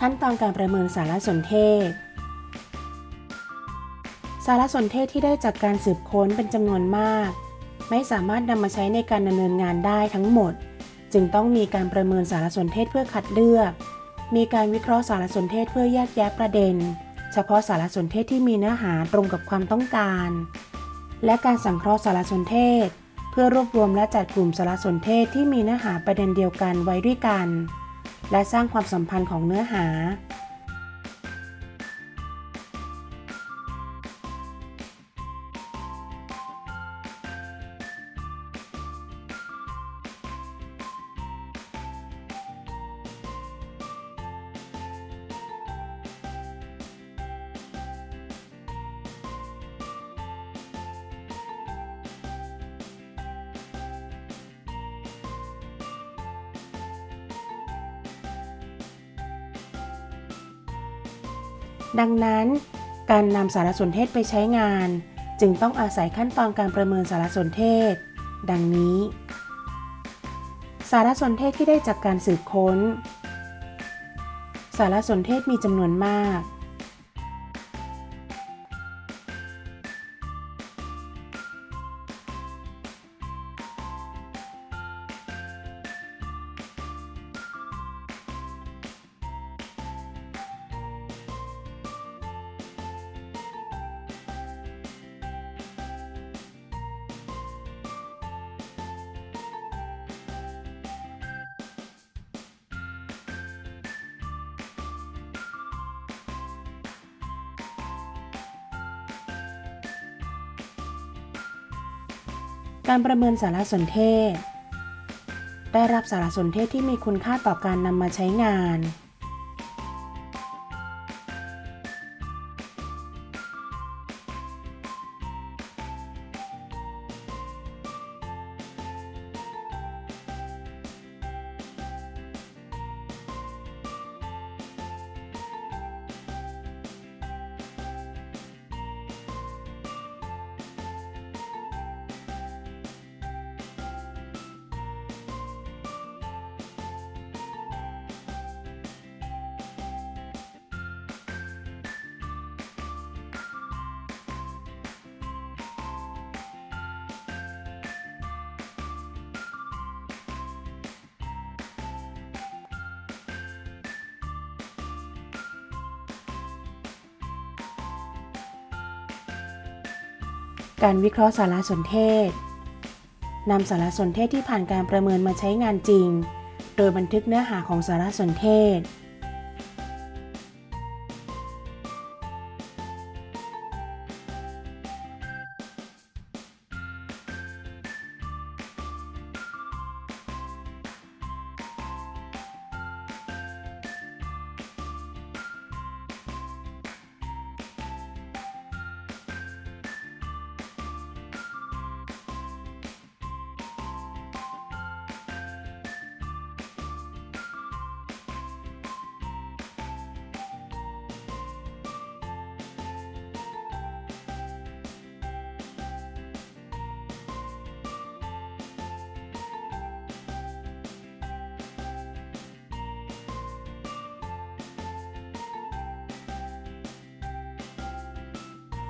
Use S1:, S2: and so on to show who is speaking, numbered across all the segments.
S1: ขั้นตอนการประเมินสารสนเทศ สารสนเทศที่ได้จากการสืบค้นเป็นจำนวนมาก ไม่สามารถนำมาใช้ในการดำเนินงานได้ทั้งหมด จึงต้องมีการประเมินสารสนเทศเพื่อคัดเลือก มีการวิเคราะห์สารสนเทศเพื่อแยกแยะประเด็น เฉพาะสารสนเทศที่มีเนื้อหาตรงกับความต้องการ และการสังเคราะห์สารสนเทศ เพื่อรวบรวมและจัดกลุ่มสารสนเทศที่มีเนื้อหาประเด็นเดียวกันไว้ด้วยกัน และสร้างความสัมพันธ์ของเนื้อหา ดังนั้น การนำสารสนเทศไปใช้งาน จึงต้องอาศัยขั้นตอนการประเมินสารสนเทศ ดังนี้ สารสนเทศที่ได้จากการสืบค้น สารสนเทศมีจำนวนมาก การประเมินสารสนเทศ ได้รับสารสนเทศที่มีคุณค่าต่อการนำมาใช้งาน การวิเคราะห์สารสนเทศนำสารสนเทศที่ผ่านการประเมินมาใช้งานจริง โดยบันทึกเนื้อหาของสารสนเทศ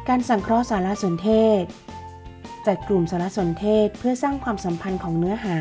S1: การสังเคราะห์สารสนเทศ จัดกลุ่มสารสนเทศเพื่อสร้างความสัมพันธ์ของเนื้อหา